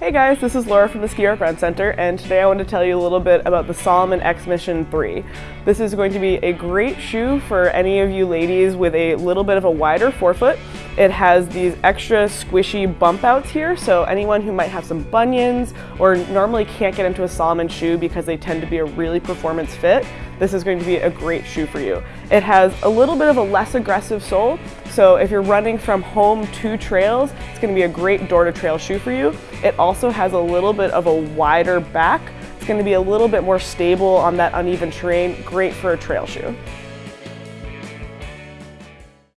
Hey guys, this is Laura from the Ski Art Run Center, and today I want to tell you a little bit about the Salomon X Mission 3. This is going to be a great shoe for any of you ladies with a little bit of a wider forefoot. It has these extra squishy bump outs here, so anyone who might have some bunions or normally can't get into a Salomon shoe because they tend to be a really performance fit, this is going to be a great shoe for you. It has a little bit of a less aggressive sole, so if you're running from home to trails, it's going to be a great door to trail shoe for you. It also has a little bit of a wider back. It's going to be a little bit more stable on that uneven terrain, great for a trail shoe.